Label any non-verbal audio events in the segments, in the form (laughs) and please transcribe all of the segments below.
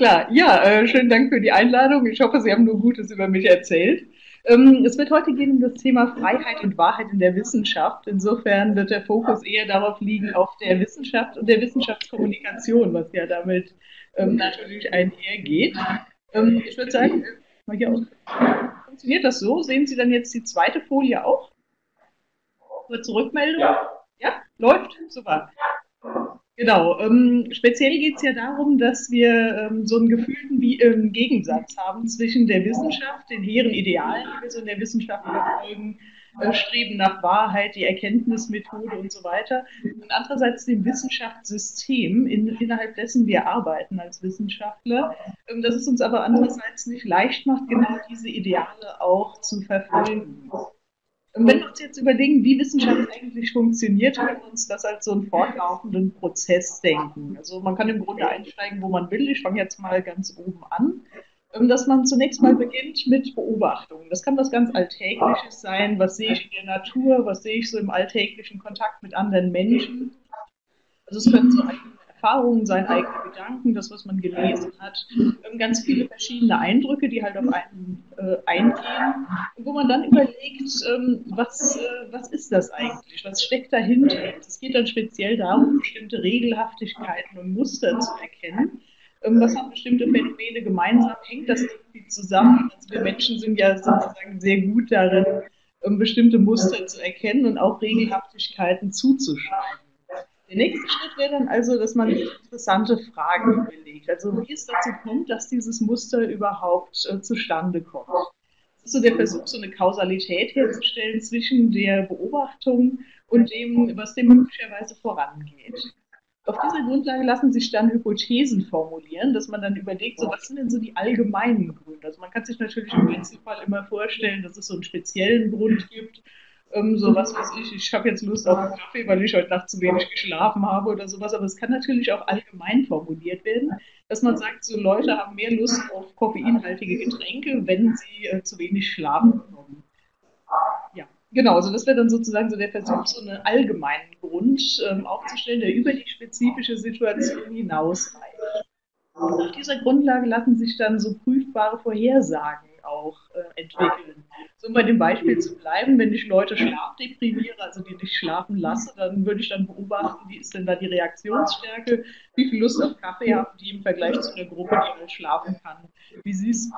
Klar, ja, äh, schönen Dank für die Einladung. Ich hoffe, Sie haben nur Gutes über mich erzählt. Ähm, es wird heute gehen um das Thema Freiheit und Wahrheit in der Wissenschaft. Insofern wird der Fokus eher darauf liegen, auf der Wissenschaft und der Wissenschaftskommunikation, was ja damit ähm, natürlich einhergeht. Ähm, ich würde sagen, mal hier aus. Funktioniert das so? Sehen Sie dann jetzt die zweite Folie auch? Kurze Rückmeldung? Ja. Ja? Läuft? Super. Genau. Ähm, speziell geht es ja darum, dass wir ähm, so einen gefühlten Wie ähm, Gegensatz haben zwischen der Wissenschaft, den hehren Idealen, die wir so in der Wissenschaft verfolgen, äh, Streben nach Wahrheit, die Erkenntnismethode und so weiter, und andererseits dem Wissenschaftssystem, in, innerhalb dessen wir arbeiten als Wissenschaftler, ähm, dass es uns aber andererseits nicht leicht macht, genau diese Ideale auch zu verfolgen. Und wenn wir uns jetzt überlegen, wie Wissenschaft eigentlich funktioniert, können wir uns das als so einen fortlaufenden Prozess denken. Also man kann im Grunde einsteigen, wo man will. Ich fange jetzt mal ganz oben an. Ähm, dass man zunächst mal beginnt mit Beobachtungen. Das kann was ganz Alltägliches sein. Was sehe ich in der Natur? Was sehe ich so im alltäglichen Kontakt mit anderen Menschen? Also es können so eigene Erfahrungen sein, eigene Gedanken, das, was man gelesen hat, ähm, ganz viele verschiedene Eindrücke, die halt auf einen äh, eingehen, wo man dann überlegt, ähm, was, äh, was ist das eigentlich, was steckt dahinter. Es geht dann speziell darum, bestimmte Regelhaftigkeiten und Muster zu erkennen. Ähm, was haben bestimmte Phänomene gemeinsam? Hängt das irgendwie zusammen? Also wir Menschen sind ja sozusagen sehr gut darin, ähm, bestimmte Muster zu erkennen und auch Regelhaftigkeiten zuzuschreiben. Der nächste Schritt wäre dann also, dass man interessante Fragen überlegt. Also wie es dazu kommt, dass dieses Muster überhaupt äh, zustande kommt. Das ist so der Versuch, so eine Kausalität herzustellen zwischen der Beobachtung und dem, was dem möglicherweise vorangeht. Auf dieser Grundlage lassen sich dann Hypothesen formulieren, dass man dann überlegt, so was sind denn so die allgemeinen Gründe. Also man kann sich natürlich im Einzelfall immer vorstellen, dass es so einen speziellen Grund gibt, ähm, so was weiß ich, ich habe jetzt Lust auf einen Kaffee, weil ich heute Nacht zu wenig geschlafen habe oder sowas, aber es kann natürlich auch allgemein formuliert werden, dass man sagt, so Leute haben mehr Lust auf koffeinhaltige Getränke, wenn sie äh, zu wenig Schlaf bekommen. Ja, genau, also das wäre dann sozusagen so der Versuch, so einen allgemeinen Grund ähm, aufzustellen, der über die spezifische Situation hinausreicht. Auf dieser Grundlage lassen sich dann so prüfbare Vorhersagen auch äh, entwickeln. So um bei dem Beispiel zu bleiben, wenn ich Leute schlafdeprimiere, also die nicht schlafen lasse, dann würde ich dann beobachten, wie ist denn da die Reaktionsstärke, wie viel Lust auf Kaffee haben die im Vergleich zu einer Gruppe, die halt schlafen kann, wie sie es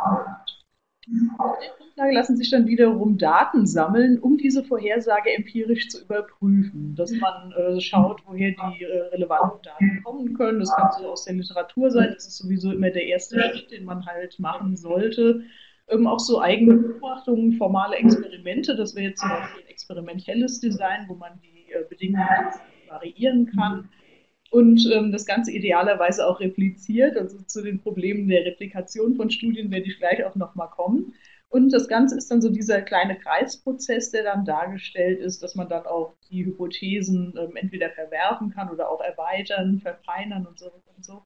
auf der Grundlage lassen sich dann wiederum Daten sammeln, um diese Vorhersage empirisch zu überprüfen. Dass man äh, schaut, woher die äh, relevanten Daten kommen können. Das kann so aus der Literatur sein. Das ist sowieso immer der erste Schritt, den man halt machen sollte ähm, auch so eigene Beobachtungen, formale Experimente. Das wäre jetzt zum Beispiel ein experimentelles Design, wo man die äh, Bedingungen variieren kann. Und ähm, das Ganze idealerweise auch repliziert. Also zu den Problemen der Replikation von Studien werde ich gleich auch nochmal kommen. Und das Ganze ist dann so dieser kleine Kreisprozess, der dann dargestellt ist, dass man dann auch die Hypothesen ähm, entweder verwerfen kann oder auch erweitern, verfeinern und so und so.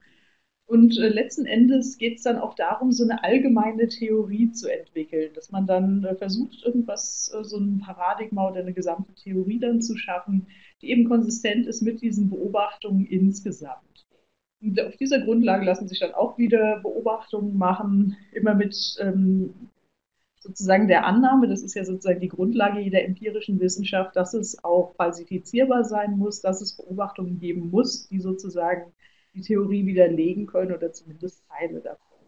Und äh, letzten Endes geht es dann auch darum, so eine allgemeine Theorie zu entwickeln, dass man dann äh, versucht, irgendwas, äh, so ein Paradigma oder eine gesamte Theorie dann zu schaffen, die eben konsistent ist mit diesen Beobachtungen insgesamt. Und auf dieser Grundlage lassen sich dann auch wieder Beobachtungen machen, immer mit ähm, sozusagen der Annahme, das ist ja sozusagen die Grundlage jeder empirischen Wissenschaft, dass es auch falsifizierbar sein muss, dass es Beobachtungen geben muss, die sozusagen die Theorie widerlegen können oder zumindest Teile davon.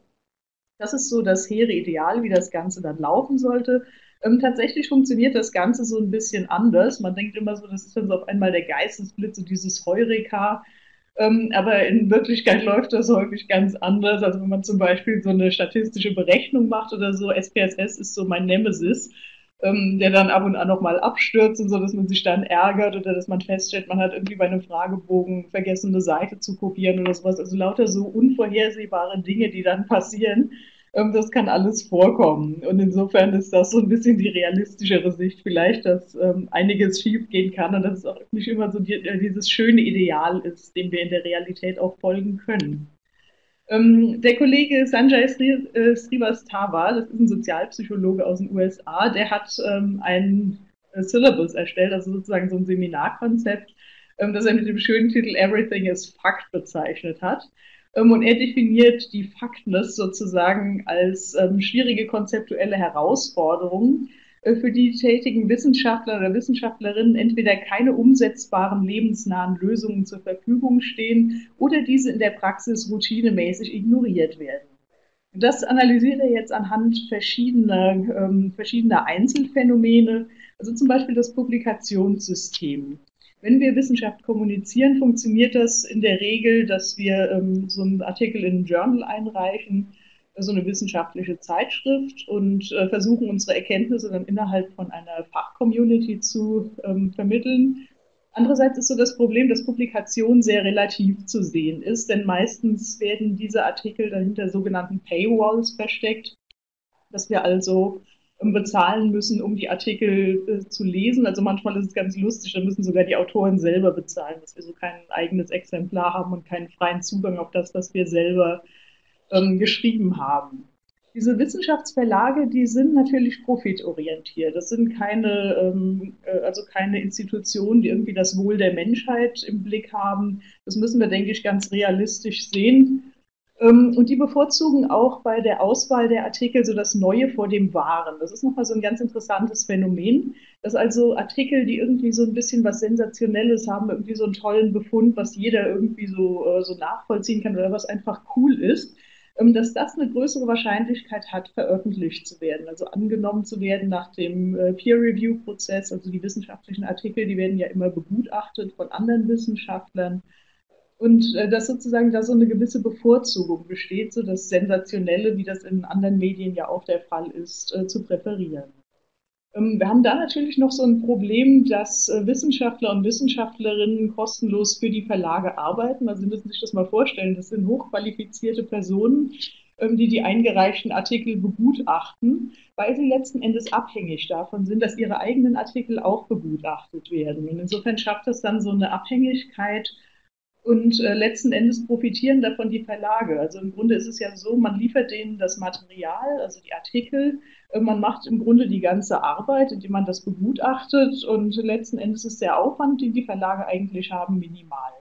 Das ist so das hehre Ideal, wie das Ganze dann laufen sollte. Ähm, tatsächlich funktioniert das Ganze so ein bisschen anders. Man denkt immer so, das ist dann so auf einmal der Geistesblitz und dieses Heureka. Ähm, aber in Wirklichkeit läuft das häufig ganz anders. Also wenn man zum Beispiel so eine statistische Berechnung macht oder so, SPSS ist so mein Nemesis ähm, der dann ab und an nochmal abstürzt und so, dass man sich dann ärgert oder dass man feststellt, man hat irgendwie bei einem Fragebogen vergessen, eine Seite zu kopieren oder sowas. Also lauter so unvorhersehbare Dinge, die dann passieren. Ähm, das kann alles vorkommen. Und insofern ist das so ein bisschen die realistischere Sicht vielleicht, dass ähm, einiges schiefgehen kann und dass es auch nicht immer so die, äh, dieses schöne Ideal ist, dem wir in der Realität auch folgen können. Ähm, der Kollege Sanjay äh, Srivastava, das ist ein Sozialpsychologe aus den USA, der hat ähm, ein äh, Syllabus erstellt, also sozusagen so ein Seminarkonzept, ähm, das er mit dem schönen Titel Everything is Fact bezeichnet hat. Und er definiert die Faktness sozusagen als schwierige konzeptuelle Herausforderung, für die tätigen Wissenschaftler oder Wissenschaftlerinnen entweder keine umsetzbaren lebensnahen Lösungen zur Verfügung stehen oder diese in der Praxis routinemäßig ignoriert werden. Das analysiert er jetzt anhand verschiedener, ähm, verschiedener Einzelfänomene, also zum Beispiel das Publikationssystem. Wenn wir Wissenschaft kommunizieren, funktioniert das in der Regel, dass wir ähm, so einen Artikel in ein Journal einreichen, so eine wissenschaftliche Zeitschrift und äh, versuchen unsere Erkenntnisse dann innerhalb von einer Fachcommunity zu ähm, vermitteln. Andererseits ist so das Problem, dass Publikation sehr relativ zu sehen ist, denn meistens werden diese Artikel dann hinter sogenannten Paywalls versteckt, dass wir also ähm, bezahlen müssen, um die Artikel äh, zu lesen. Also manchmal ist es ganz lustig, da müssen sogar die Autoren selber bezahlen, dass wir so kein eigenes Exemplar haben und keinen freien Zugang auf das, was wir selber ähm, geschrieben haben. Diese Wissenschaftsverlage, die sind natürlich profitorientiert. Das sind keine, ähm, äh, also keine Institutionen, die irgendwie das Wohl der Menschheit im Blick haben. Das müssen wir, denke ich, ganz realistisch sehen. Ähm, und die bevorzugen auch bei der Auswahl der Artikel so das Neue vor dem Wahren. Das ist nochmal so ein ganz interessantes Phänomen, dass also Artikel, die irgendwie so ein bisschen was Sensationelles haben, irgendwie so einen tollen Befund, was jeder irgendwie so, äh, so nachvollziehen kann oder was einfach cool ist, dass das eine größere Wahrscheinlichkeit hat, veröffentlicht zu werden, also angenommen zu werden nach dem äh, Peer-Review-Prozess. Also die wissenschaftlichen Artikel, die werden ja immer begutachtet von anderen Wissenschaftlern. Und äh, dass sozusagen da so eine gewisse Bevorzugung besteht, so das Sensationelle, wie das in anderen Medien ja auch der Fall ist, äh, zu präferieren. Ähm, wir haben da natürlich noch so ein Problem, dass äh, Wissenschaftler und Wissenschaftlerinnen kostenlos für die Verlage arbeiten. Also Sie müssen sich das mal vorstellen, das sind hochqualifizierte Personen, ähm, die die eingereichten Artikel begutachten, weil sie letzten Endes abhängig davon sind, dass ihre eigenen Artikel auch begutachtet werden. Und insofern schafft das dann so eine Abhängigkeit und äh, letzten Endes profitieren davon die Verlage. Also im Grunde ist es ja so, man liefert denen das Material, also die Artikel, äh, man macht im Grunde die ganze Arbeit, indem man das begutachtet und letzten Endes ist der Aufwand, den die Verlage eigentlich haben, minimal.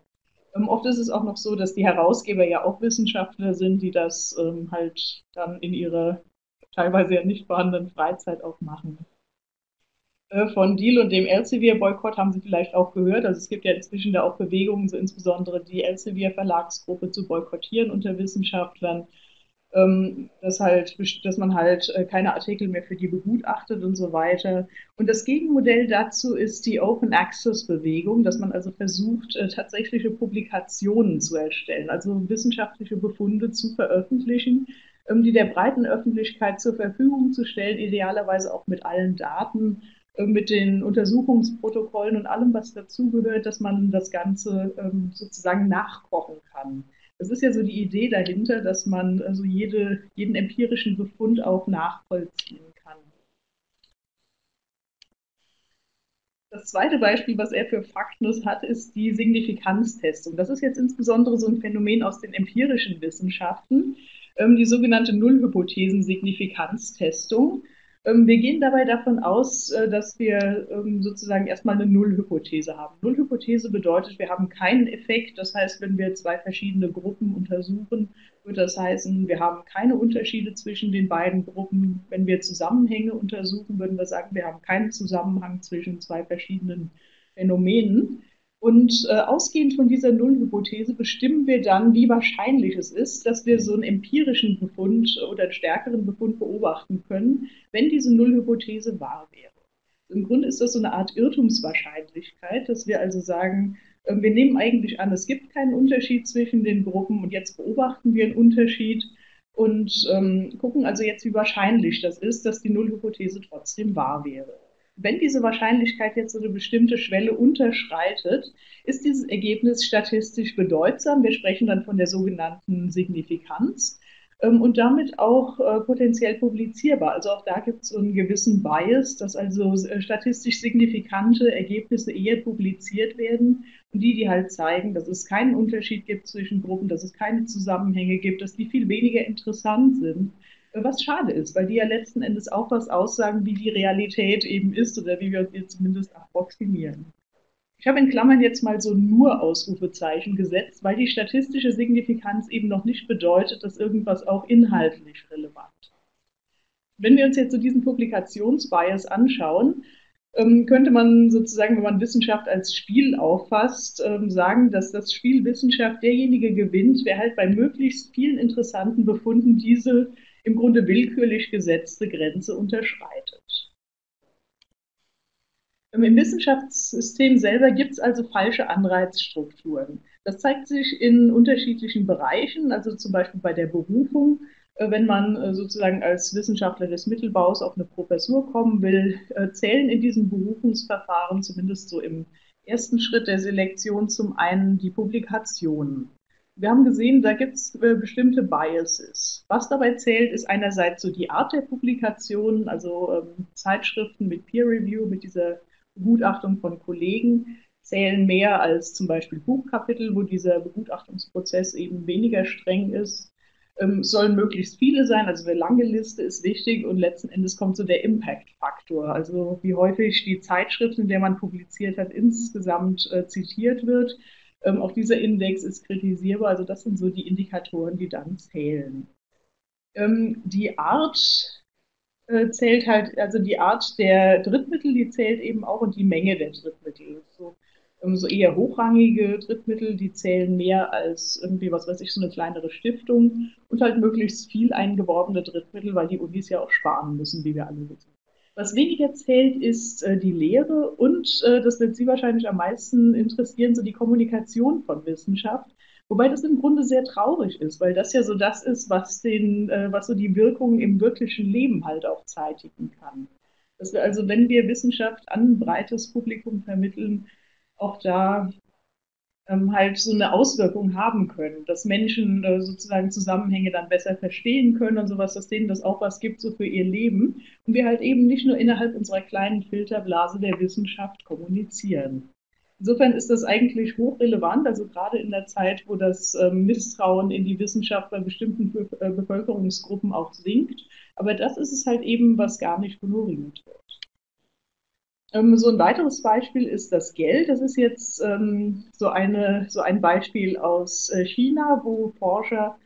Ähm, oft ist es auch noch so, dass die Herausgeber ja auch Wissenschaftler sind, die das ähm, halt dann in ihrer teilweise ja nicht vorhandenen Freizeit auch machen. Äh, von Deal und dem Elsevier-Boykott haben Sie vielleicht auch gehört. Also es gibt ja inzwischen da auch Bewegungen, so insbesondere die Elsevier-Verlagsgruppe zu boykottieren unter Wissenschaftlern. Ähm, dass halt, dass man halt äh, keine Artikel mehr für die begutachtet und so weiter. Und das Gegenmodell dazu ist die Open Access Bewegung, dass man also versucht, äh, tatsächliche Publikationen zu erstellen, also wissenschaftliche Befunde zu veröffentlichen, ähm, die der breiten Öffentlichkeit zur Verfügung zu stellen, idealerweise auch mit allen Daten mit den Untersuchungsprotokollen und allem, was dazugehört, dass man das Ganze ähm, sozusagen nachkochen kann. Das ist ja so die Idee dahinter, dass man also jede, jeden empirischen Befund auch nachvollziehen kann. Das zweite Beispiel, was er für Faktnus hat, ist die Signifikanztestung. Das ist jetzt insbesondere so ein Phänomen aus den empirischen Wissenschaften, ähm, die sogenannte Nullhypothesen-Signifikanztestung. Ähm, wir gehen dabei davon aus, äh, dass wir ähm, sozusagen erstmal eine Nullhypothese haben. Nullhypothese bedeutet, wir haben keinen Effekt. Das heißt, wenn wir zwei verschiedene Gruppen untersuchen, wird das heißen, wir haben keine Unterschiede zwischen den beiden Gruppen. Wenn wir Zusammenhänge untersuchen, würden wir sagen, wir haben keinen Zusammenhang zwischen zwei verschiedenen Phänomenen. Und äh, ausgehend von dieser Nullhypothese bestimmen wir dann, wie wahrscheinlich es ist, dass wir so einen empirischen Befund oder einen stärkeren Befund beobachten können, wenn diese Nullhypothese wahr wäre. Im Grunde ist das so eine Art Irrtumswahrscheinlichkeit, dass wir also sagen, äh, wir nehmen eigentlich an, es gibt keinen Unterschied zwischen den Gruppen und jetzt beobachten wir einen Unterschied und ähm, gucken also jetzt, wie wahrscheinlich das ist, dass die Nullhypothese trotzdem wahr wäre wenn diese Wahrscheinlichkeit jetzt so eine bestimmte Schwelle unterschreitet, ist dieses Ergebnis statistisch bedeutsam. Wir sprechen dann von der sogenannten Signifikanz ähm, und damit auch äh, potenziell publizierbar. Also auch da gibt es so einen gewissen Bias, dass also äh, statistisch signifikante Ergebnisse eher publiziert werden und die, die halt zeigen, dass es keinen Unterschied gibt zwischen Gruppen, dass es keine Zusammenhänge gibt, dass die viel weniger interessant sind was schade ist, weil die ja letzten Endes auch was aussagen, wie die Realität eben ist oder wie wir sie zumindest approximieren. Ich habe in Klammern jetzt mal so nur Ausrufezeichen gesetzt, weil die statistische Signifikanz eben noch nicht bedeutet, dass irgendwas auch inhaltlich relevant ist. Wenn wir uns jetzt so diesen Publikationsbias anschauen, ähm, könnte man sozusagen, wenn man Wissenschaft als Spiel auffasst, ähm, sagen, dass das Spiel Wissenschaft derjenige gewinnt, wer halt bei möglichst vielen interessanten Befunden diese im Grunde willkürlich gesetzte Grenze unterschreitet. Im Wissenschaftssystem selber gibt es also falsche Anreizstrukturen. Das zeigt sich in unterschiedlichen Bereichen, also zum Beispiel bei der Berufung. Äh, wenn man äh, sozusagen als Wissenschaftler des Mittelbaus auf eine Professur kommen will, äh, zählen in diesem Berufungsverfahren zumindest so im ersten Schritt der Selektion zum einen die Publikationen. Wir haben gesehen, da gibt es bestimmte Biases. Was dabei zählt, ist einerseits so die Art der Publikationen, also ähm, Zeitschriften mit Peer Review, mit dieser Begutachtung von Kollegen zählen mehr als zum Beispiel Buchkapitel, wo dieser Begutachtungsprozess eben weniger streng ist. Ähm, sollen möglichst viele sein, also eine lange Liste ist wichtig und letzten Endes kommt so der Impact-Faktor, also wie häufig die Zeitschrift, in der man publiziert hat, insgesamt äh, zitiert wird. Ähm, auch dieser Index ist kritisierbar, also das sind so die Indikatoren, die dann zählen. Ähm, die Art äh, zählt halt, also die Art der Drittmittel, die zählt eben auch und die Menge der Drittmittel. So, ähm, so eher hochrangige Drittmittel, die zählen mehr als irgendwie, was weiß ich, so eine kleinere Stiftung und halt möglichst viel eingeworbene Drittmittel, weil die Unis ja auch sparen müssen, wie wir alle wissen. Was weniger zählt, ist äh, die Lehre und, äh, das wird Sie wahrscheinlich am meisten interessieren, so die Kommunikation von Wissenschaft. Wobei das im Grunde sehr traurig ist, weil das ja so das ist, was den, äh, was so die Wirkungen im wirklichen Leben halt auch zeitigen kann. Dass wir also, wenn wir Wissenschaft an ein breites Publikum vermitteln, auch da ähm, halt so eine Auswirkung haben können, dass Menschen äh, sozusagen Zusammenhänge dann besser verstehen können und sowas, dass denen das auch was gibt so für ihr Leben und wir halt eben nicht nur innerhalb unserer kleinen Filterblase der Wissenschaft kommunizieren. Insofern ist das eigentlich hochrelevant, also gerade in der Zeit, wo das ähm, Misstrauen in die Wissenschaft bei bestimmten äh, Bevölkerungsgruppen auch sinkt. Aber das ist es halt eben, was gar nicht honoriert wird. Ähm, so ein weiteres Beispiel ist das Geld. Das ist jetzt ähm, so, eine, so ein Beispiel aus äh, China, wo Forscher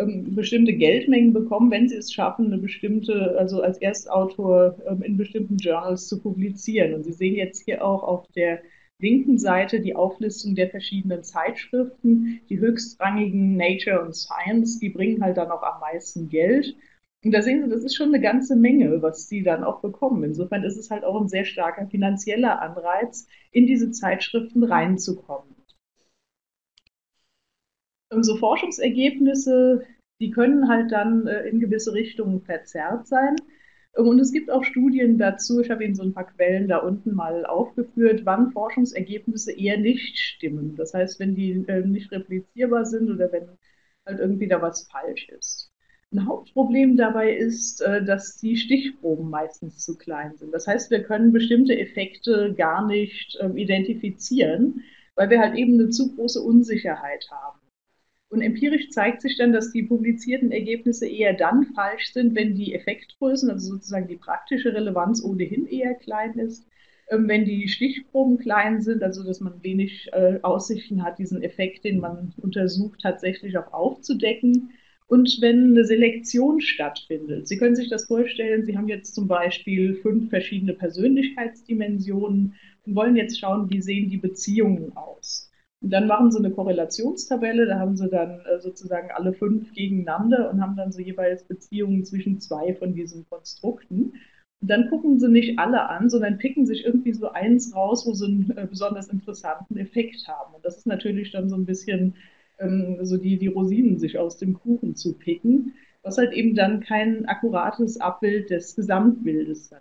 bestimmte Geldmengen bekommen, wenn sie es schaffen, eine bestimmte, also als Erstautor in bestimmten Journals zu publizieren. Und Sie sehen jetzt hier auch auf der linken Seite die Auflistung der verschiedenen Zeitschriften. Die höchstrangigen Nature und Science, die bringen halt dann auch am meisten Geld. Und da sehen Sie, das ist schon eine ganze Menge, was Sie dann auch bekommen. Insofern ist es halt auch ein sehr starker finanzieller Anreiz, in diese Zeitschriften reinzukommen. Und so Forschungsergebnisse, die können halt dann äh, in gewisse Richtungen verzerrt sein. Und es gibt auch Studien dazu, ich habe Ihnen so ein paar Quellen da unten mal aufgeführt, wann Forschungsergebnisse eher nicht stimmen. Das heißt, wenn die äh, nicht replizierbar sind oder wenn halt irgendwie da was falsch ist. Ein Hauptproblem dabei ist, äh, dass die Stichproben meistens zu klein sind. Das heißt, wir können bestimmte Effekte gar nicht äh, identifizieren, weil wir halt eben eine zu große Unsicherheit haben. Und empirisch zeigt sich dann, dass die publizierten Ergebnisse eher dann falsch sind, wenn die Effektgrößen, also sozusagen die praktische Relevanz ohnehin eher klein ist. Ähm, wenn die Stichproben klein sind, also dass man wenig äh, Aussichten hat, diesen Effekt, den man untersucht, tatsächlich auch aufzudecken. Und wenn eine Selektion stattfindet, Sie können sich das vorstellen, Sie haben jetzt zum Beispiel fünf verschiedene Persönlichkeitsdimensionen und wollen jetzt schauen, wie sehen die Beziehungen aus. Und dann machen sie eine Korrelationstabelle, da haben sie dann äh, sozusagen alle fünf gegeneinander und haben dann so jeweils Beziehungen zwischen zwei von diesen Konstrukten. Und dann gucken sie nicht alle an, sondern picken sich irgendwie so eins raus, wo sie einen äh, besonders interessanten Effekt haben. Und das ist natürlich dann so ein bisschen ähm, so die, die Rosinen sich aus dem Kuchen zu picken, was halt eben dann kein akkurates Abbild des Gesamtbildes dann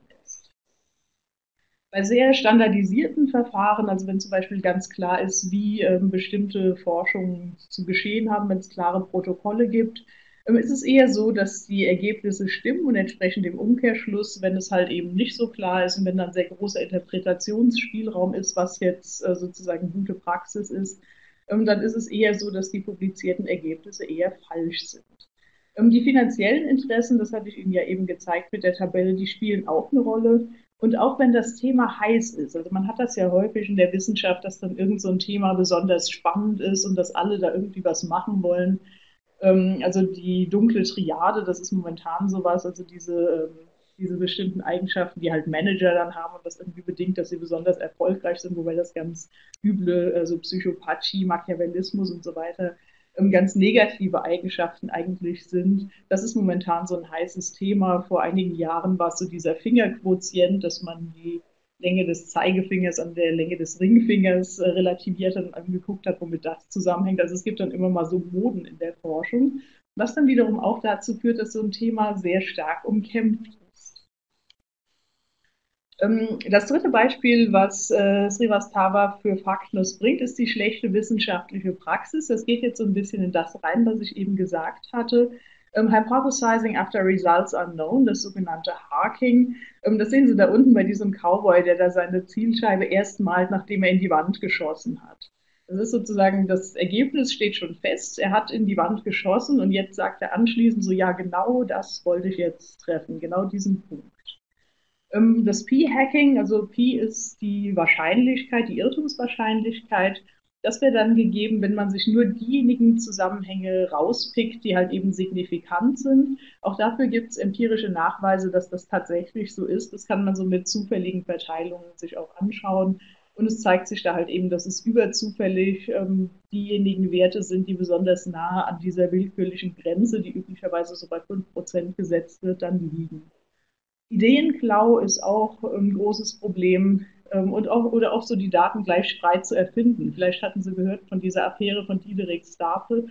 bei sehr standardisierten Verfahren, also wenn zum Beispiel ganz klar ist, wie ähm, bestimmte Forschungen zu geschehen haben, wenn es klare Protokolle gibt, ähm, ist es eher so, dass die Ergebnisse stimmen und entsprechend im Umkehrschluss, wenn es halt eben nicht so klar ist und wenn dann sehr großer Interpretationsspielraum ist, was jetzt äh, sozusagen gute Praxis ist, dann ist es eher so, dass die publizierten Ergebnisse eher falsch sind. Ähm, die finanziellen Interessen, das hatte ich Ihnen ja eben gezeigt mit der Tabelle, die spielen auch eine Rolle. Und auch wenn das Thema heiß ist, also man hat das ja häufig in der Wissenschaft, dass dann irgend so ein Thema besonders spannend ist und dass alle da irgendwie was machen wollen. Ähm, also die dunkle Triade, das ist momentan sowas, also diese, ähm, diese bestimmten Eigenschaften, die halt Manager dann haben und das irgendwie bedingt, dass sie besonders erfolgreich sind, wobei das ganz üble, also Psychopathie, Machiavellismus und so weiter ähm, ganz negative Eigenschaften eigentlich sind. Das ist momentan so ein heißes Thema. Vor einigen Jahren war es so dieser Fingerquotient, dass man die Länge des Zeigefingers an der Länge des Ringfingers äh, relativiert hat und angeguckt hat, womit das zusammenhängt. Also es gibt dann immer mal so Moden in der Forschung, was dann wiederum auch dazu führt, dass so ein Thema sehr stark umkämpft das dritte Beispiel, was äh, Srivastava für Faktenlos bringt, ist die schlechte wissenschaftliche Praxis. Das geht jetzt so ein bisschen in das rein, was ich eben gesagt hatte. Ähm, Hypothesizing after results unknown, das sogenannte Harking. Ähm, das sehen Sie da unten bei diesem Cowboy, der da seine Zielscheibe erst malt, nachdem er in die Wand geschossen hat. Das ist sozusagen, das Ergebnis steht schon fest. Er hat in die Wand geschossen und jetzt sagt er anschließend so, ja, genau das wollte ich jetzt treffen, genau diesen Punkt. Ähm, das P-Hacking, also P ist die Wahrscheinlichkeit, die Irrtumswahrscheinlichkeit. Das wäre dann gegeben, wenn man sich nur diejenigen Zusammenhänge rauspickt, die halt eben signifikant sind. Auch dafür gibt es empirische Nachweise, dass das tatsächlich so ist. Das kann man so mit zufälligen Verteilungen sich auch anschauen. Und es zeigt sich da halt eben, dass es überzufällig ähm, diejenigen Werte sind, die besonders nah an dieser willkürlichen Grenze, die üblicherweise so bei 5% gesetzt wird, dann liegen. Ideenklau ist auch ein großes Problem ähm, und auch, oder auch so die Daten gleich frei zu erfinden. Vielleicht hatten Sie gehört von dieser Affäre von Diederik Stapel.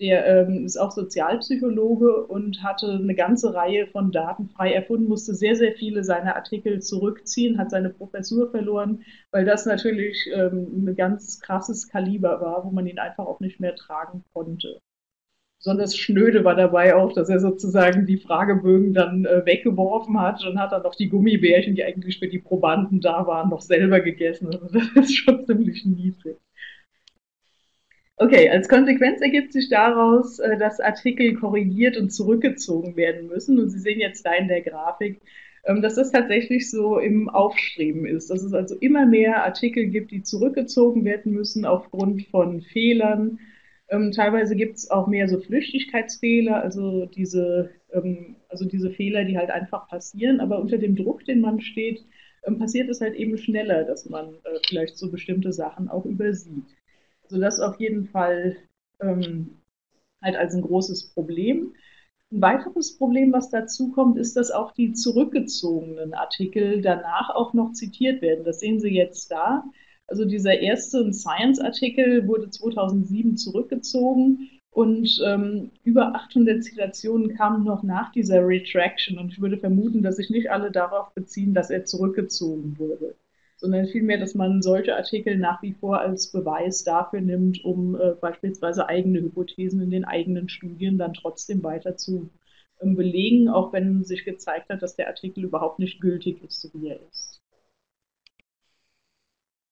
Der ähm, ist auch Sozialpsychologe und hatte eine ganze Reihe von Daten frei erfunden, musste sehr, sehr viele seiner Artikel zurückziehen, hat seine Professur verloren, weil das natürlich ähm, ein ganz krasses Kaliber war, wo man ihn einfach auch nicht mehr tragen konnte besonders schnöde war dabei auch, dass er sozusagen die Fragebögen dann äh, weggeworfen hat und hat dann noch die Gummibärchen, die eigentlich für die Probanden da waren, noch selber gegessen. Also (laughs) das ist schon ziemlich niedrig. Okay, als Konsequenz ergibt sich daraus, äh, dass Artikel korrigiert und zurückgezogen werden müssen. Und Sie sehen jetzt da in der Grafik, ähm, dass das tatsächlich so im Aufstreben ist. Dass es also immer mehr Artikel gibt, die zurückgezogen werden müssen aufgrund von Fehlern, ähm, teilweise gibt es auch mehr so Flüchtigkeitsfehler, also diese, ähm, also diese Fehler, die halt einfach passieren, aber unter dem Druck, den man steht, ähm, passiert es halt eben schneller, dass man äh, vielleicht so bestimmte Sachen auch übersieht. Also das auf jeden Fall ähm, halt als ein großes Problem. Ein weiteres Problem, was dazu kommt, ist, dass auch die zurückgezogenen Artikel danach auch noch zitiert werden. Das sehen Sie jetzt da. Also dieser erste Science-Artikel wurde 2007 zurückgezogen und ähm, über 800 Zitationen kamen noch nach dieser Retraction. Und ich würde vermuten, dass sich nicht alle darauf beziehen, dass er zurückgezogen wurde, sondern vielmehr, dass man solche Artikel nach wie vor als Beweis dafür nimmt, um äh, beispielsweise eigene Hypothesen in den eigenen Studien dann trotzdem weiter zu ähm, belegen, auch wenn sich gezeigt hat, dass der Artikel überhaupt nicht gültig ist, so wie er ist.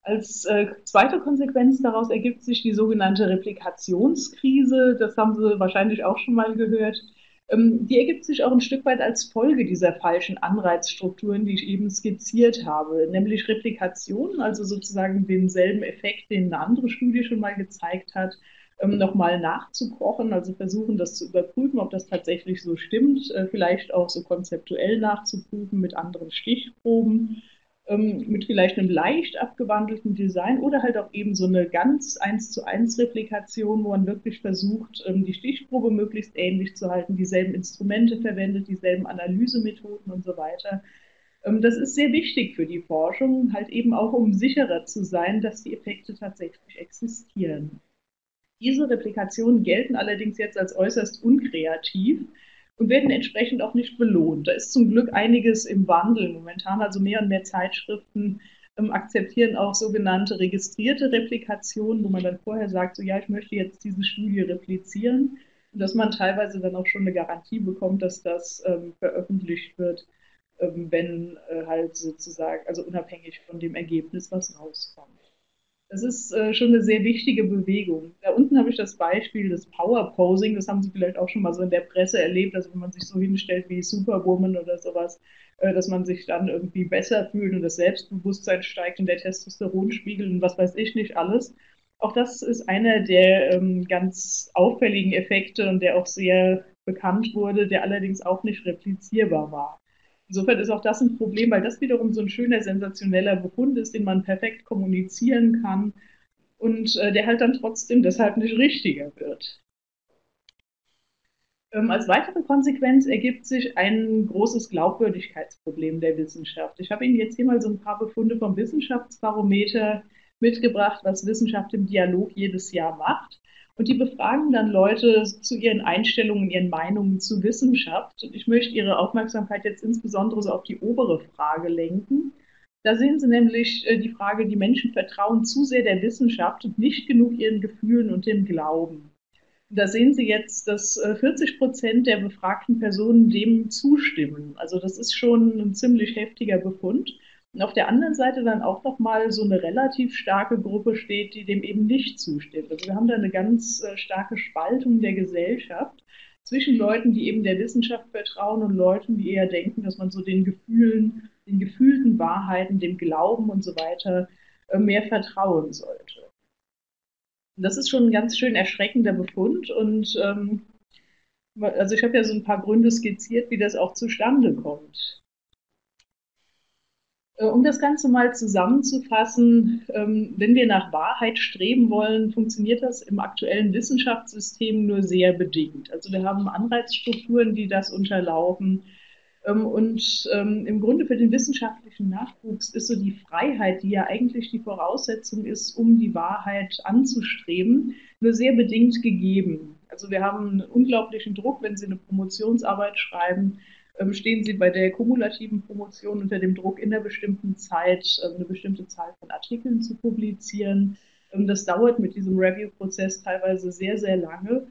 Als äh, zweite Konsequenz daraus ergibt sich die sogenannte Replikationskrise. Das haben Sie wahrscheinlich auch schon mal gehört. Ähm, die ergibt sich auch ein Stück weit als Folge dieser falschen Anreizstrukturen, die ich eben skizziert habe, nämlich Replikation, also sozusagen denselben Effekt, den eine andere Studie schon mal gezeigt hat, ähm, nochmal nachzukochen, also versuchen, das zu überprüfen, ob das tatsächlich so stimmt, äh, vielleicht auch so konzeptuell nachzuprüfen mit anderen Stichproben ähm, mit vielleicht einem leicht abgewandelten Design oder halt auch eben so eine ganz eins zu eins Replikation, wo man wirklich versucht, ähm, die Stichprobe möglichst ähnlich zu halten, dieselben Instrumente verwendet, dieselben Analysemethoden und so weiter. Ähm, das ist sehr wichtig für die Forschung, halt eben auch um sicherer zu sein, dass die Effekte tatsächlich existieren. Diese Replikationen gelten allerdings jetzt als äußerst unkreativ und werden entsprechend auch nicht belohnt. Da ist zum Glück einiges im Wandel momentan, also mehr und mehr Zeitschriften ähm, akzeptieren auch sogenannte registrierte Replikationen, wo man dann vorher sagt, so ja, ich möchte jetzt diese Studie replizieren und dass man teilweise dann auch schon eine Garantie bekommt, dass das ähm, veröffentlicht wird, ähm, wenn äh, halt sozusagen, also unabhängig von dem Ergebnis, was rauskommt. Das ist äh, schon eine sehr wichtige Bewegung. Da unten habe ich das Beispiel des Power Posing. Das haben Sie vielleicht auch schon mal so in der Presse erlebt, also wenn man sich so hinstellt wie Superwoman oder sowas, äh, dass man sich dann irgendwie besser fühlt und das Selbstbewusstsein steigt und der Testosteronspiegel und was weiß ich nicht alles. Auch das ist einer der ähm, ganz auffälligen Effekte und der auch sehr bekannt wurde, der allerdings auch nicht replizierbar war. Insofern ist auch das ein Problem, weil das wiederum so ein schöner, sensationeller Befund ist, den man perfekt kommunizieren kann und äh, der halt dann trotzdem deshalb nicht richtiger wird. Ähm, als weitere Konsequenz ergibt sich ein großes Glaubwürdigkeitsproblem der Wissenschaft. Ich habe Ihnen jetzt hier mal so ein paar Befunde vom Wissenschaftsbarometer mitgebracht, was Wissenschaft im Dialog jedes Jahr macht. Und die befragen dann Leute zu ihren Einstellungen, ihren Meinungen zu Wissenschaft. Und ich möchte Ihre Aufmerksamkeit jetzt insbesondere so auf die obere Frage lenken. Da sehen Sie nämlich äh, die Frage, die Menschen vertrauen zu sehr der Wissenschaft und nicht genug ihren Gefühlen und dem Glauben. Da sehen Sie jetzt, dass 40 äh, Prozent der befragten Personen dem zustimmen. Also das ist schon ein ziemlich heftiger Befund. Und auf der anderen Seite dann auch nochmal so eine relativ starke Gruppe steht, die dem eben nicht zustimmt. Also wir haben da eine ganz äh, starke Spaltung der Gesellschaft zwischen Leuten, die eben der Wissenschaft vertrauen und Leuten, die eher denken, dass man so den Gefühlen, den gefühlten Wahrheiten, dem Glauben und so weiter äh, mehr vertrauen sollte. Und das ist schon ein ganz schön erschreckender Befund und ähm, also ich habe ja so ein paar Gründe skizziert, wie das auch zustande kommt. Äh, um das Ganze mal zusammenzufassen, ähm, wenn wir nach Wahrheit streben wollen, funktioniert das im aktuellen Wissenschaftssystem nur sehr bedingt. Also wir haben Anreizstrukturen, die das unterlaufen. Ähm, und ähm, im Grunde für den wissenschaftlichen Nachwuchs ist so die Freiheit, die ja eigentlich die Voraussetzung ist, um die Wahrheit anzustreben, nur sehr bedingt gegeben. Also wir haben einen unglaublichen Druck, wenn Sie eine Promotionsarbeit schreiben, stehen Sie bei der kumulativen Promotion unter dem Druck, in einer bestimmten Zeit ähm, eine bestimmte Zahl von Artikeln zu publizieren. Ähm, das dauert mit diesem Review-Prozess teilweise sehr, sehr lange.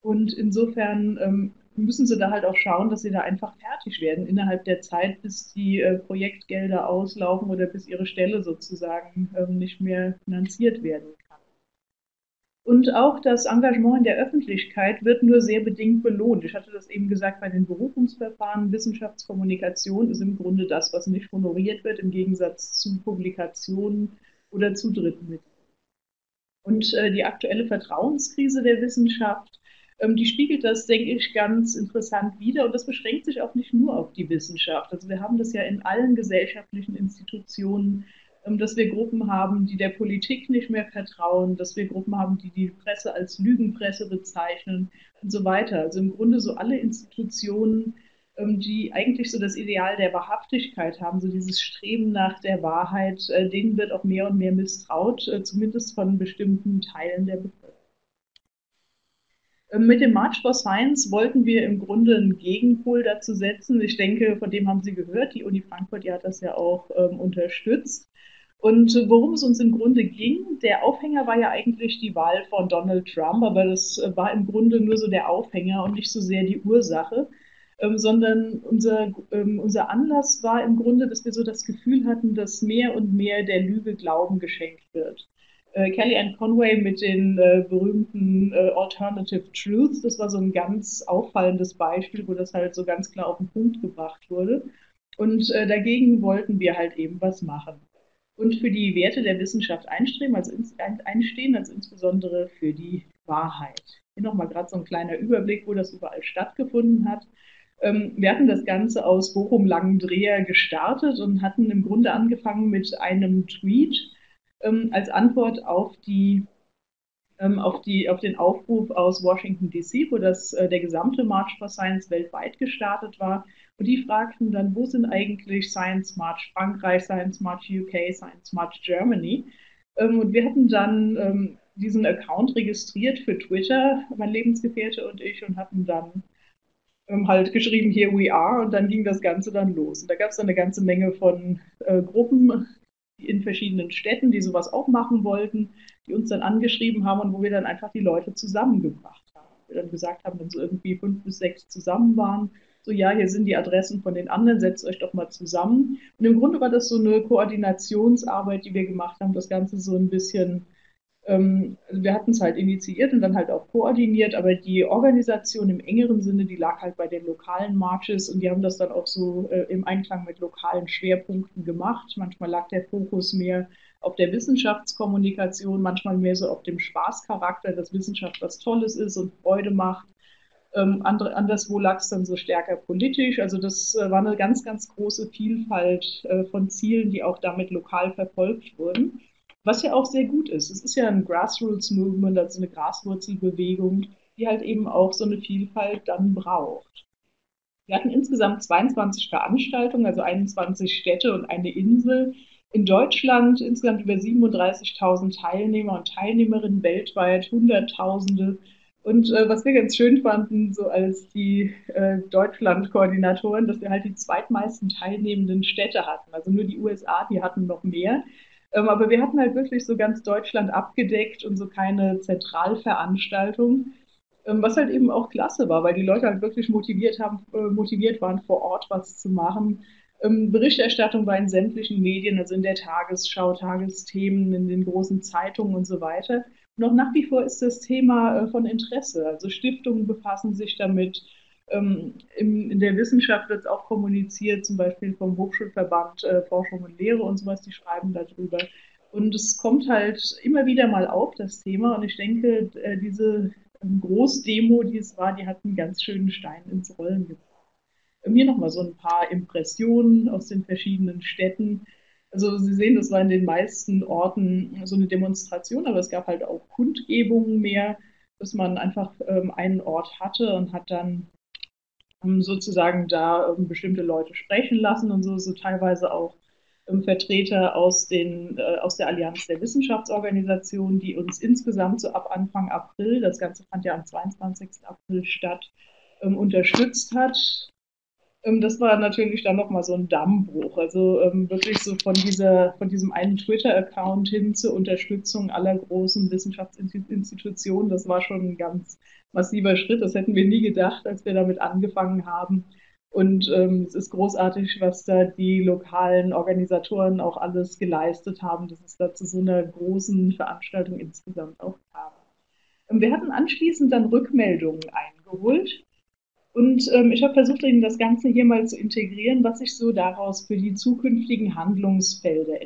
Und insofern müssen Sie da halt auch schauen, dass Sie da einfach fertig werden innerhalb der Zeit, bis die äh, Projektgelder auslaufen oder bis Ihre Stelle sozusagen nicht mehr finanziert werden und auch das Engagement in der Öffentlichkeit wird nur sehr bedingt belohnt. Ich hatte das eben gesagt bei den Berufungsverfahren. Wissenschaftskommunikation ist im Grunde das, was nicht honoriert wird, im Gegensatz zu Publikationen oder zu Dritten. Und äh, die aktuelle Vertrauenskrise der Wissenschaft, ähm, die spiegelt das, denke ich, ganz interessant wider. Und das beschränkt sich auch nicht nur auf die Wissenschaft. Also wir haben das ja in allen gesellschaftlichen Institutionen dass wir Gruppen haben, die der Politik nicht mehr vertrauen, dass wir Gruppen haben, die die Presse als Lügenpresse bezeichnen und so weiter. Also im Grunde so alle Institutionen, ähm, die eigentlich so das Ideal der Wahrhaftigkeit haben, so dieses Streben nach der Wahrheit, äh, denen wird auch mehr und mehr misstraut, äh, zumindest von bestimmten Teilen der Bevölkerung. Ähm, mit dem March for Science wollten wir im Grunde einen Gegenpol dazu setzen. Ich denke, von dem haben Sie gehört. Die Uni Frankfurt, die hat das ja auch ähm, unterstützt. Und worum es uns im Grunde ging, der Aufhänger war ja eigentlich die Wahl von Donald Trump, aber das war im Grunde nur so der Aufhänger und nicht so sehr die Ursache, ähm, sondern unser, ähm, unser Anlass war im Grunde, dass wir so das Gefühl hatten, dass mehr und mehr der Lüge Glauben geschenkt wird. Äh, Kellyanne Conway mit den äh, berühmten äh, Alternative Truths, das war so ein ganz auffallendes Beispiel, wo das halt so ganz klar auf den Punkt gebracht wurde. Und äh, dagegen wollten wir halt eben was machen und für die Werte der Wissenschaft einstreben, also einstehen, also insbesondere für die Wahrheit. Hier nochmal gerade so ein kleiner Überblick, wo das überall stattgefunden hat. Ähm, wir hatten das Ganze aus Bochum-Langendreher gestartet und hatten im Grunde angefangen mit einem Tweet ähm, als Antwort auf die ähm, auf, die, auf den Aufruf aus Washington DC, wo das, äh, der gesamte March for Science weltweit gestartet war. Und die fragten dann, wo sind eigentlich Science March Frankreich, Science March UK, Science March Germany? Ähm, und wir hatten dann ähm, diesen Account registriert für Twitter, mein Lebensgefährte und ich, und hatten dann ähm, halt geschrieben, here we are, und dann ging das Ganze dann los. Und da gab es dann eine ganze Menge von äh, Gruppen in verschiedenen Städten, die sowas auch machen wollten, die uns dann angeschrieben haben und wo wir dann einfach die Leute zusammengebracht haben. Wir dann gesagt haben, wenn so irgendwie fünf bis sechs zusammen waren, So, ja, hier sind die Adressen von den anderen, setzt euch doch mal zusammen. Und im Grunde war das so eine Koordinationsarbeit, die wir gemacht haben, das Ganze so ein bisschen ähm, also wir hatten es halt initiiert und dann halt auch koordiniert, aber die Organisation im engeren Sinne, die lag halt bei den lokalen Marches und die haben das dann auch so äh, im Einklang mit lokalen Schwerpunkten gemacht. Manchmal lag der Fokus mehr auf der Wissenschaftskommunikation, manchmal mehr so auf dem Spaßcharakter, dass Wissenschaft was Tolles ist und Freude macht. Ähm, andere, anderswo lag es dann so stärker politisch. Also das äh, war eine ganz, ganz große Vielfalt äh, von Zielen, die auch damit lokal verfolgt wurden. Was ja auch sehr gut ist. Es ist ja ein Grassroots-Movement, also eine Graswurzelbewegung, die halt eben auch so eine Vielfalt dann braucht. Wir hatten insgesamt 22 Veranstaltungen, also 21 Städte und eine Insel. In Deutschland insgesamt über 37.000 Teilnehmer und Teilnehmerinnen weltweit, Hunderttausende. Und äh, was wir ganz schön fanden, so als die äh, Deutschland-Koordinatoren, dass wir halt die zweitmeisten teilnehmenden Städte hatten. Also nur die USA, die hatten noch mehr. Ähm, aber wir hatten halt wirklich so ganz Deutschland abgedeckt und so keine Zentralveranstaltung. Ähm, was halt eben auch klasse war, weil die Leute halt wirklich motiviert haben, äh, motiviert waren, vor Ort was zu machen. Ähm, Berichterstattung war in sämtlichen Medien, also in der Tagesschau, Tagesthemen, in den großen Zeitungen und so weiter. Auch nach wie vor ist das Thema äh, von Interesse. Also Stiftungen befassen sich damit, ähm, in, in, der Wissenschaft wird es auch kommuniziert, zum Beispiel vom Hochschulverband äh, Forschung und Lehre und sowas, die schreiben darüber. Und es kommt halt immer wieder mal auf, das Thema. Und ich denke, äh, diese ähm, Großdemo, die es war, die hat einen ganz schönen Stein ins Rollen gebracht. Ähm, hier nochmal so ein paar Impressionen aus den verschiedenen Städten. Also Sie sehen, das war in den meisten Orten so eine Demonstration, aber es gab halt auch Kundgebungen mehr, dass man einfach ähm, einen Ort hatte und hat dann sozusagen da ähm, bestimmte Leute sprechen lassen und so, so teilweise auch ähm, Vertreter aus, den, äh, aus der Allianz der Wissenschaftsorganisationen, die uns insgesamt so ab Anfang April, das Ganze fand ja am 22. April statt, ähm, unterstützt hat. Ähm, das war natürlich dann nochmal so ein Dammbruch. Also ähm, wirklich so von, dieser, von diesem einen Twitter-Account hin zur Unterstützung aller großen Wissenschaftsinstitutionen. Das war schon ein ganz massiver Schritt. Das hätten wir nie gedacht, als wir damit angefangen haben. Und ähm, es ist großartig, was da die lokalen Organisatoren auch alles geleistet haben, dass es da zu so einer großen Veranstaltung insgesamt auch kam. Ähm, wir hatten anschließend dann Rückmeldungen eingeholt und ähm, ich habe versucht, Ihnen das Ganze hier mal zu integrieren, was sich so daraus für die zukünftigen Handlungsfelder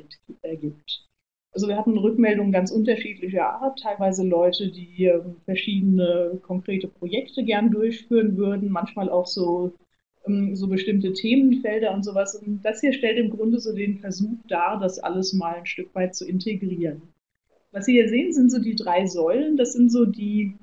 ergibt. Also wir hatten Rückmeldungen ganz unterschiedlicher Art, teilweise Leute, die ähm, verschiedene konkrete Projekte gern durchführen würden, manchmal auch so, ähm, so bestimmte Themenfelder und sowas. Und das hier stellt im Grunde so den Versuch dar, das alles mal ein Stück weit zu integrieren. Was Sie hier sehen, sind so die drei Säulen. Das sind so die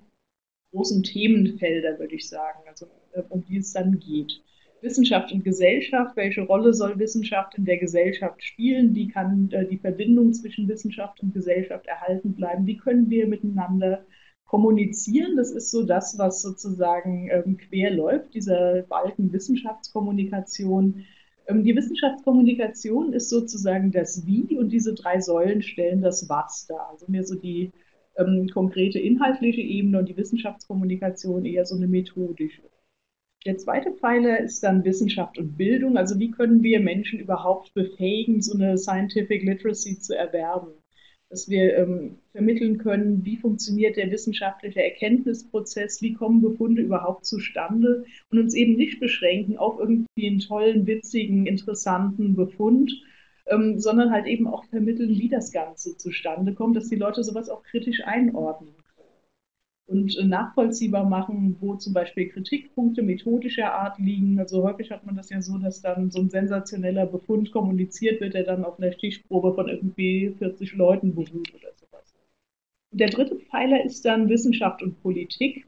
großen Themenfelder, würde ich sagen, also um die es dann geht. Wissenschaft und Gesellschaft, welche Rolle soll Wissenschaft in der Gesellschaft spielen, wie kann äh, die Verbindung zwischen Wissenschaft und Gesellschaft erhalten bleiben, wie können wir miteinander kommunizieren, das ist so das, was sozusagen ähm, quer läuft, dieser Balken Wissenschaftskommunikation. Ähm, die Wissenschaftskommunikation ist sozusagen das Wie und diese drei Säulen stellen das Was dar. Also mehr so die ähm, konkrete inhaltliche Ebene und die Wissenschaftskommunikation eher so eine methodische. Der zweite Pfeiler ist dann Wissenschaft und Bildung. Also wie können wir Menschen überhaupt befähigen, so eine Scientific Literacy zu erwerben? Dass wir ähm, vermitteln können, wie funktioniert der wissenschaftliche Erkenntnisprozess, wie kommen Befunde überhaupt zustande und uns eben nicht beschränken auf irgendwie einen tollen, witzigen, interessanten Befund, ähm, sondern halt eben auch vermitteln, wie das Ganze zustande kommt, dass die Leute sowas auch kritisch einordnen und äh, nachvollziehbar machen, wo zum Beispiel Kritikpunkte methodischer Art liegen. Also häufig hat man das ja so, dass dann so ein sensationeller Befund kommuniziert wird, der dann auf einer Stichprobe von irgendwie 40 Leuten beruht oder sowas. Und der dritte Pfeiler ist dann Wissenschaft und Politik.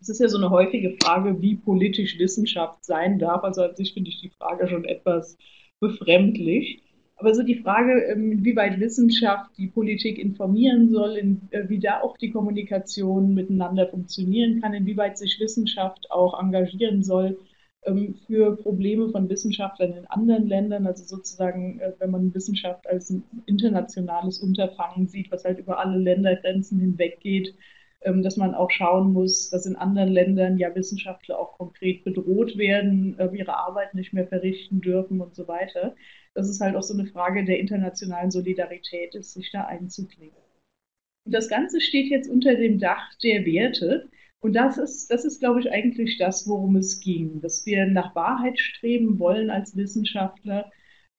Es ist ja so eine häufige Frage, wie politisch Wissenschaft sein darf. Also an sich finde ich die Frage schon etwas befremdlich. Aber so die Frage, ähm, inwieweit Wissenschaft die Politik informieren soll, äh, wie da auch die Kommunikation miteinander funktionieren kann, inwieweit sich Wissenschaft auch engagieren soll ähm, für Probleme von Wissenschaftlern in anderen Ländern, also sozusagen, äh, wenn man Wissenschaft als ein internationales Unterfangen sieht, was halt über alle Ländergrenzen hinweg geht, ähm, dass man auch schauen muss, dass in anderen Ländern ja Wissenschaftler auch konkret bedroht werden, äh, ihre Arbeit nicht mehr verrichten dürfen und so weiter. Dass es halt auch so eine Frage der internationalen Solidarität ist, sich da einzuklingen. Und das Ganze steht jetzt unter dem Dach der Werte. Und das ist, das ist, glaube ich, eigentlich das, worum es ging, dass wir nach Wahrheit streben wollen als Wissenschaftler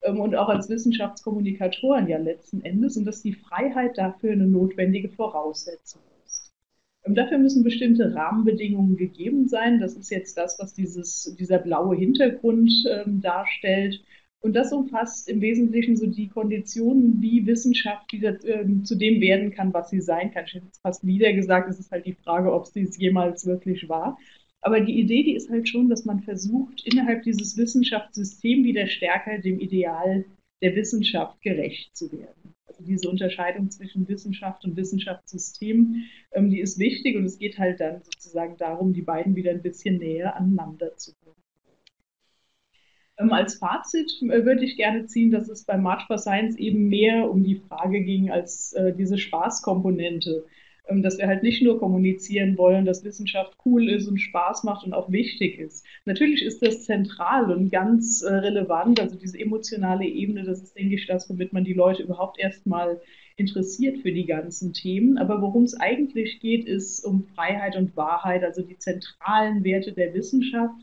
ähm, und auch als Wissenschaftskommunikatoren ja letzten Endes und dass die Freiheit dafür eine notwendige Voraussetzung ist. Dafür müssen bestimmte Rahmenbedingungen gegeben sein. Das ist jetzt das, was dieses, dieser blaue Hintergrund ähm, darstellt. Und das umfasst im Wesentlichen so die Konditionen, wie Wissenschaft wieder äh, zu dem werden kann, was sie sein kann. Ich hätte jetzt fast wieder gesagt, es ist halt die Frage, ob sie es jemals wirklich war. Aber die Idee, die ist halt schon, dass man versucht, innerhalb dieses Wissenschaftssystems wieder stärker dem Ideal der Wissenschaft gerecht zu werden. Diese Unterscheidung zwischen Wissenschaft und Wissenschaftssystem, ähm, die ist wichtig und es geht halt dann sozusagen darum, die beiden wieder ein bisschen näher aneinander zu bringen. Ähm, als Fazit äh, würde ich gerne ziehen, dass es bei March for Science eben mehr um die Frage ging als äh, diese Spaßkomponente. Ähm, dass wir halt nicht nur kommunizieren wollen, dass Wissenschaft cool ist und Spaß macht und auch wichtig ist. Natürlich ist das zentral und ganz äh, relevant, also diese emotionale Ebene, das ist, denke ich, das, womit man die Leute überhaupt erstmal interessiert für die ganzen Themen. Aber worum es eigentlich geht, ist um Freiheit und Wahrheit, also die zentralen Werte der Wissenschaft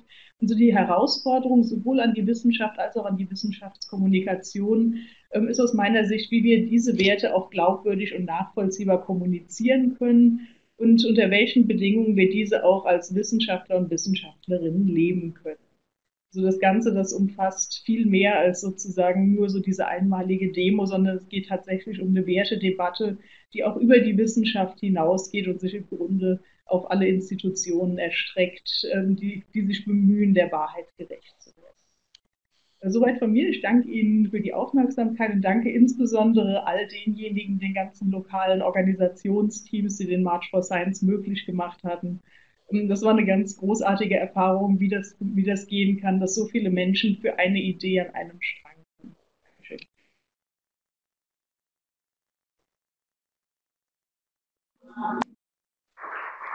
und so die Herausforderung sowohl an die Wissenschaft als auch an die Wissenschaftskommunikation ähm, ist aus meiner Sicht, wie wir diese Werte auch glaubwürdig und nachvollziehbar kommunizieren können und unter welchen Bedingungen wir diese auch als Wissenschaftler und Wissenschaftlerinnen leben können. So das Ganze, das umfasst viel mehr als sozusagen nur so diese einmalige Demo, sondern es geht tatsächlich um eine Wertedebatte, die auch über die Wissenschaft hinausgeht und sich im Grunde auf alle Institutionen erstreckt, ähm, die, die sich bemühen, der Wahrheit gerecht zu werden. Soweit von mir. Ich danke Ihnen für die Aufmerksamkeit und danke insbesondere all denjenigen, den ganzen lokalen Organisationsteams, die den March for Science möglich gemacht hatten das war eine ganz großartige Erfahrung, wie das, wie das gehen kann, dass so viele Menschen für eine Idee an einem Strang sind. Dankeschön.